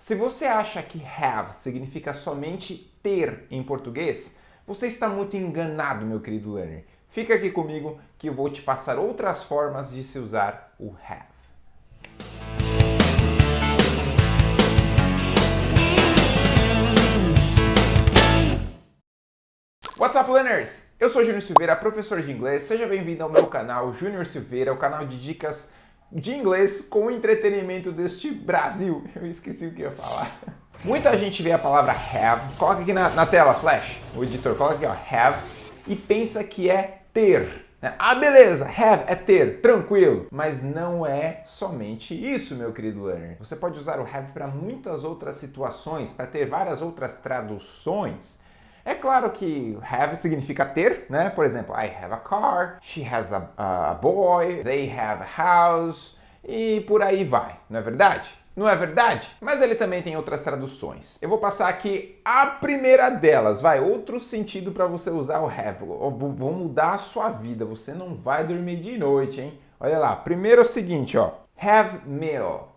Se você acha que have significa somente ter em português, você está muito enganado, meu querido learner. Fica aqui comigo que eu vou te passar outras formas de se usar o have. What's up, learners? Eu sou Júnior Silveira, professor de inglês. Seja bem-vindo ao meu canal Júnior Silveira, o canal de dicas de inglês com entretenimento deste Brasil. Eu esqueci o que ia falar. Muita gente vê a palavra have, coloca aqui na, na tela, flash, o editor, coloca aqui, ó, have, e pensa que é ter. Né? Ah, beleza, have é ter, tranquilo. Mas não é somente isso, meu querido learner. Você pode usar o have para muitas outras situações, para ter várias outras traduções. É claro que have significa ter, né? Por exemplo, I have a car, she has a, a boy, they have a house, e por aí vai, não é verdade? Não é verdade? Mas ele também tem outras traduções. Eu vou passar aqui a primeira delas, vai, outro sentido para você usar o have. Vou mudar a sua vida, você não vai dormir de noite, hein? Olha lá, primeiro é o seguinte, ó, have meal,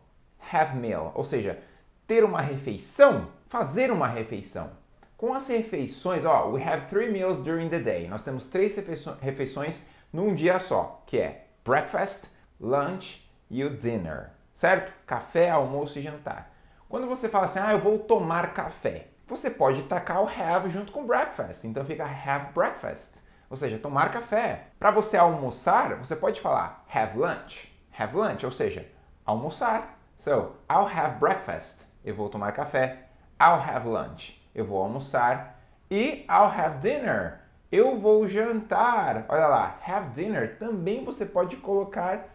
have meal, ou seja, ter uma refeição, fazer uma refeição. Com as refeições, ó, we have three meals during the day. Nós temos três refeições num dia só, que é breakfast, lunch e o dinner certo? Café, almoço e jantar. Quando você fala assim, ah, eu vou tomar café, você pode tacar o have junto com breakfast, então fica have breakfast, ou seja, tomar café. Para você almoçar, você pode falar have lunch, have lunch, ou seja, almoçar. So, I'll have breakfast, eu vou tomar café. I'll have lunch, eu vou almoçar. E I'll have dinner, eu vou jantar. Olha lá, have dinner também você pode colocar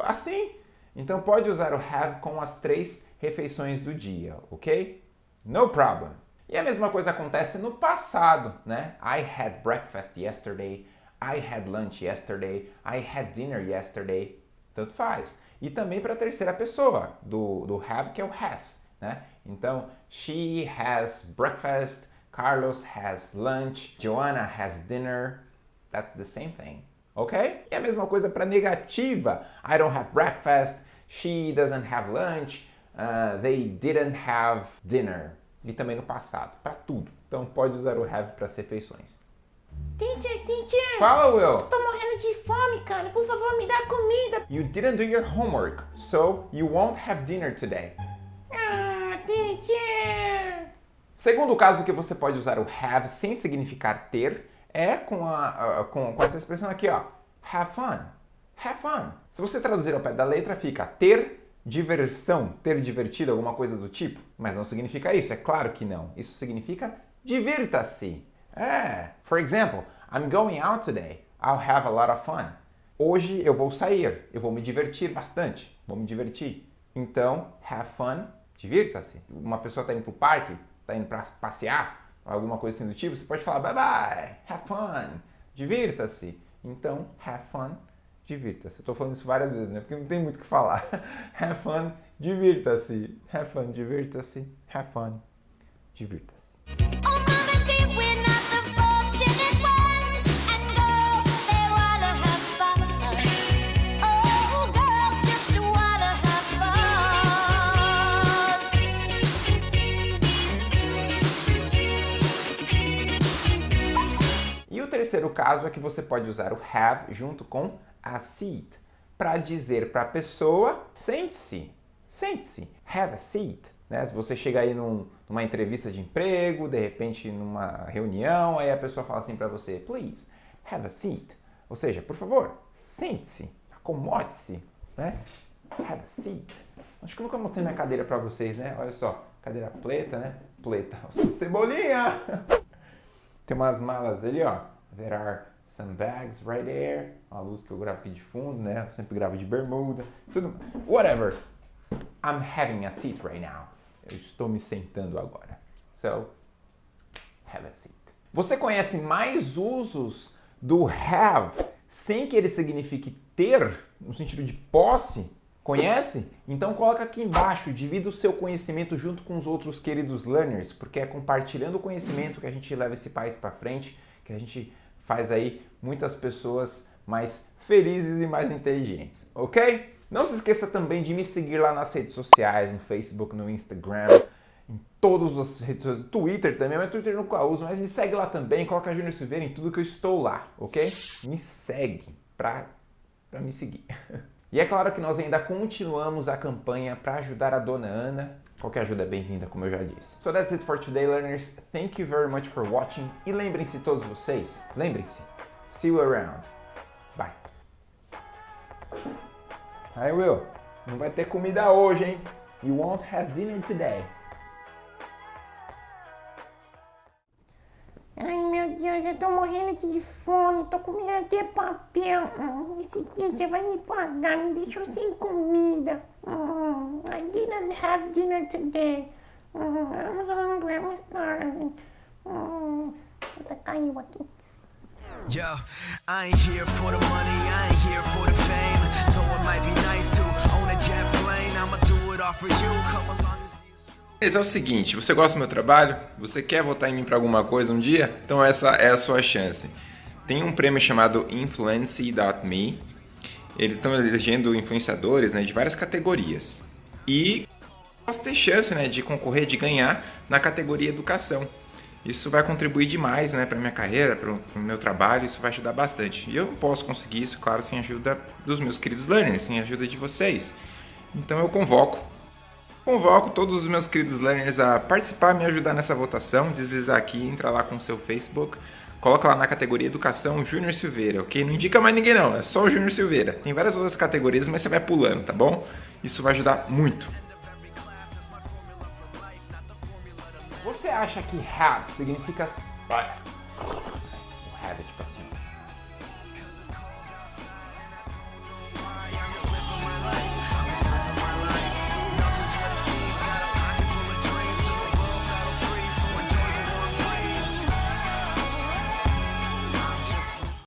assim, então pode usar o have com as três refeições do dia, ok? No problem. E a mesma coisa acontece no passado, né? I had breakfast yesterday, I had lunch yesterday, I had dinner yesterday. Tanto faz. E também para a terceira pessoa, do, do have, que é o has, né? Então, she has breakfast, Carlos has lunch, Joanna has dinner. That's the same thing ok? E a mesma coisa para negativa. I don't have breakfast, she doesn't have lunch, uh, they didn't have dinner. E também no passado, para tudo. Então pode usar o have para as refeições. Teacher, teacher! Fala, Will! Tô morrendo de fome, cara. Por favor, me dá comida. You didn't do your homework, so you won't have dinner today. Segundo caso que você pode usar o have sem significar ter é com, a, com, com essa expressão aqui, ó. Have fun. Have fun. Se você traduzir ao pé da letra, fica ter diversão, ter divertido, alguma coisa do tipo. Mas não significa isso, é claro que não. Isso significa divirta-se. É. For example, I'm going out today. I'll have a lot of fun. Hoje eu vou sair, eu vou me divertir bastante, vou me divertir. Então, have fun, divirta-se. Uma pessoa está indo para o parque, está indo para passear, alguma coisa assim do tipo, você pode falar bye bye, have fun, divirta-se. Então, have fun, divirta-se. Eu estou falando isso várias vezes, né? Porque não tem muito o que falar. have fun, divirta-se. Have fun, divirta-se. Have fun, divirta-se. Terceiro caso é que você pode usar o have junto com a seat para dizer para a pessoa, sente-se, sente-se, have a seat. Né? Se você chega aí num, numa entrevista de emprego, de repente numa reunião, aí a pessoa fala assim para você, please, have a seat. Ou seja, por favor, sente-se, acomode-se, né? Have a seat. Acho que eu nunca mostrei minha cadeira para vocês, né? Olha só, cadeira preta, né? Preta. Cebolinha! Tem umas malas ali, ó. There are some bags right there. A luz que eu gravo aqui de fundo, né? Eu sempre gravo de bermuda. Tudo. Whatever. I'm having a seat right now. Eu estou me sentando agora. So, have a seat. Você conhece mais usos do have sem que ele signifique ter, no sentido de posse? Conhece? Então coloca aqui embaixo, divida o seu conhecimento junto com os outros queridos learners, porque é compartilhando o conhecimento que a gente leva esse país para frente, que a gente faz aí muitas pessoas mais felizes e mais inteligentes, ok? Não se esqueça também de me seguir lá nas redes sociais, no Facebook, no Instagram, em todas as redes sociais, Twitter também, mas Twitter eu nunca uso, mas me segue lá também, coloca Júnior Silveira em tudo que eu estou lá, ok? Me segue pra, pra me seguir. E é claro que nós ainda continuamos a campanha para ajudar a dona Ana. Qualquer ajuda é bem-vinda, como eu já disse. So that's it for today, learners. Thank you very much for watching. E lembrem-se todos vocês, lembrem-se, see you around. Bye. Aí, Will, não vai ter comida hoje, hein? You won't have dinner today. Ai meu Deus, eu tô morrendo de fome, tô comendo até papel. Hum, Esse teacher vai me pagar, me deixou sem comida. I didn't have dinner today. Hum, I'm hungry, I'm starving. Até caiu aqui. Yo, I ain't here for the money, I ain't here for the fame. Though it might be nice to own a jet plane, I'ma do it all for you. Come along. Mas é o seguinte, você gosta do meu trabalho? Você quer votar em mim para alguma coisa um dia? Então essa é a sua chance. Tem um prêmio chamado Influence.me. Eles estão elegendo influenciadores né, de várias categorias. E posso ter chance né, de concorrer, de ganhar na categoria educação. Isso vai contribuir demais né, para minha carreira, para o meu trabalho, isso vai ajudar bastante. E eu não posso conseguir isso, claro, sem a ajuda dos meus queridos learners, sem a ajuda de vocês. Então eu convoco Convoco todos os meus queridos learners a participar, me ajudar nessa votação, deslizar aqui, entrar lá com o seu Facebook, coloca lá na categoria Educação Júnior Silveira, ok? Não indica mais ninguém não, é só o Júnior Silveira. Tem várias outras categorias, mas você vai pulando, tá bom? Isso vai ajudar muito. Você acha que have significa